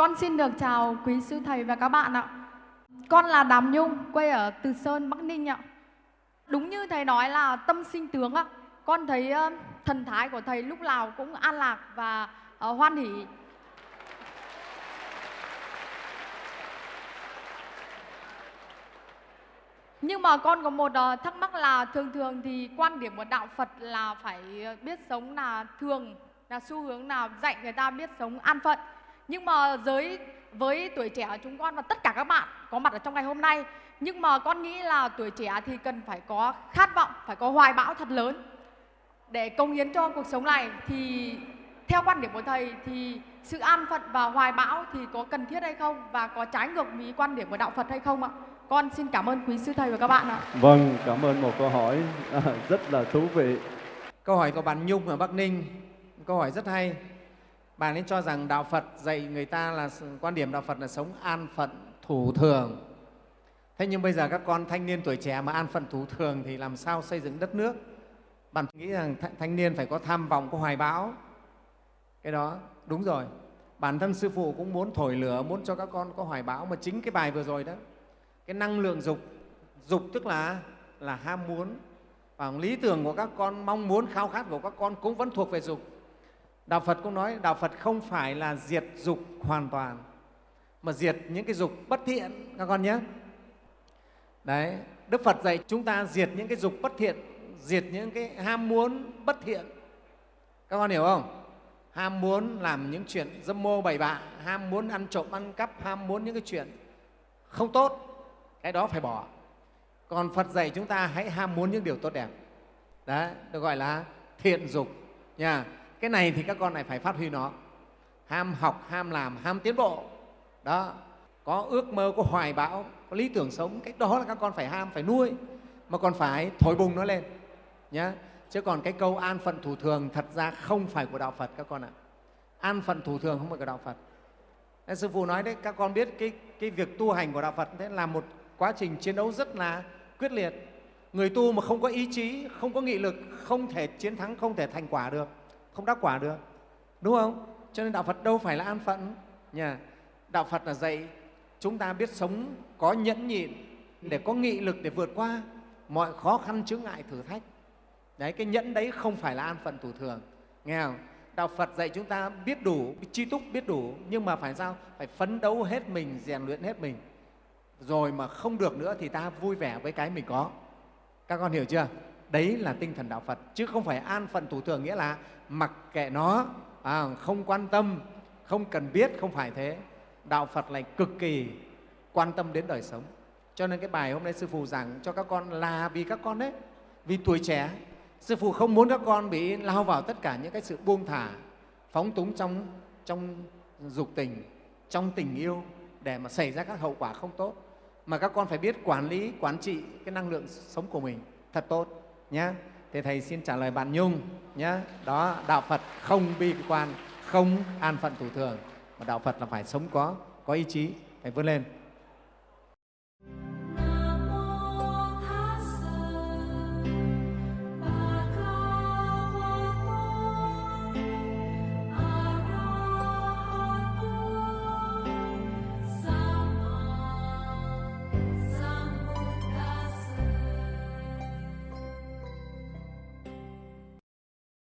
Con xin được chào quý sư thầy và các bạn ạ. Con là Đàm Nhung, quê ở Từ Sơn, Bắc Ninh ạ. Đúng như thầy nói là tâm sinh tướng ạ. Con thấy thần thái của thầy lúc nào cũng an lạc và ờ, hoan hỷ. Nhưng mà con có một ờ, thắc mắc là thường thường thì quan điểm của đạo Phật là phải ờ, biết sống là thường là xu hướng nào dạy người ta biết sống an phận. Nhưng mà giới với tuổi trẻ chúng con và tất cả các bạn có mặt ở trong ngày hôm nay nhưng mà con nghĩ là tuổi trẻ thì cần phải có khát vọng, phải có hoài bão thật lớn để công hiến cho cuộc sống này thì theo quan điểm của thầy thì sự an phận và hoài bão thì có cần thiết hay không và có trái ngược với quan điểm của đạo Phật hay không ạ? Con xin cảm ơn quý sư thầy và các bạn ạ. Vâng, cảm ơn một câu hỏi à, rất là thú vị. Câu hỏi của bạn Nhung ở Bắc Ninh, câu hỏi rất hay. Bạn ấy cho rằng Đạo Phật dạy người ta là quan điểm Đạo Phật là sống an phận thủ thường. Thế nhưng bây giờ các con thanh niên tuổi trẻ mà an phận thủ thường thì làm sao xây dựng đất nước? Bạn nghĩ rằng thanh niên phải có tham vọng, có hoài bão. Cái đó đúng rồi. Bản thân Sư Phụ cũng muốn thổi lửa, muốn cho các con có hoài bão. Mà chính cái bài vừa rồi đó, cái năng lượng dục, dục tức là là ham muốn. Và lý tưởng của các con, mong muốn, khao khát của các con cũng vẫn thuộc về dục. Đạo Phật cũng nói Đạo Phật không phải là diệt dục hoàn toàn mà diệt những cái dục bất thiện các con nhé. Đấy, Đức Phật dạy chúng ta diệt những cái dục bất thiện, diệt những cái ham muốn bất thiện. Các con hiểu không? Ham muốn làm những chuyện dâm mô bậy bạ, ham muốn ăn trộm ăn cắp, ham muốn những cái chuyện không tốt, cái đó phải bỏ. Còn Phật dạy chúng ta hãy ham muốn những điều tốt đẹp. Đấy, được gọi là thiện dục nha cái này thì các con này phải phát huy nó. Ham học ham làm ham tiến bộ. Đó. Có ước mơ có hoài bão có lý tưởng sống cái đó là các con phải ham phải nuôi. Mà còn phải thổi bùng nó lên. Nhé chứ còn cái câu an phận thủ thường thật ra không phải của đạo phật các con ạ. An phận thủ thường không phải của đạo phật. Nên sư phụ nói đấy các con biết cái, cái việc tu hành của đạo phật thế là một quá trình chiến đấu rất là quyết liệt. Người tu mà không có ý chí không có nghị lực không thể chiến thắng không thể thành quả được không đắc quả được, đúng không? Cho nên đạo phật đâu phải là an phận. Nhà. đạo phật là dạy chúng ta biết sống có nhẫn nhịn để có nghị lực để vượt qua mọi khó khăn chướng ngại thử thách. Đấy, cái nhẫn đấy không phải là an phận thủ thường. Nghe không? Đạo phật dạy chúng ta biết đủ, chi túc biết đủ, nhưng mà phải sao? Phải phấn đấu hết mình, rèn luyện hết mình. Rồi mà không được nữa thì ta vui vẻ với cái mình có. Các con hiểu chưa? Đấy là tinh thần đạo phật chứ không phải an phận thủ thường nghĩa là mặc kệ nó à, không quan tâm không cần biết không phải thế. Đạo phật lại cực kỳ quan tâm đến đời sống. Cho nên cái bài hôm nay sư phụ giảng cho các con là vì các con đấy vì tuổi trẻ. Sư phụ không muốn các con bị lao vào tất cả những cái sự buông thả phóng túng trong trong dục tình trong tình yêu để mà xảy ra các hậu quả không tốt. Mà các con phải biết quản lý quản trị cái năng lượng sống của mình thật tốt nhé thì thầy xin trả lời bạn nhung nhé đó, đạo phật không bi quan, không an phận thủ thường. Mà đạo phật là phải sống có có ý chí. Phải vươn lên.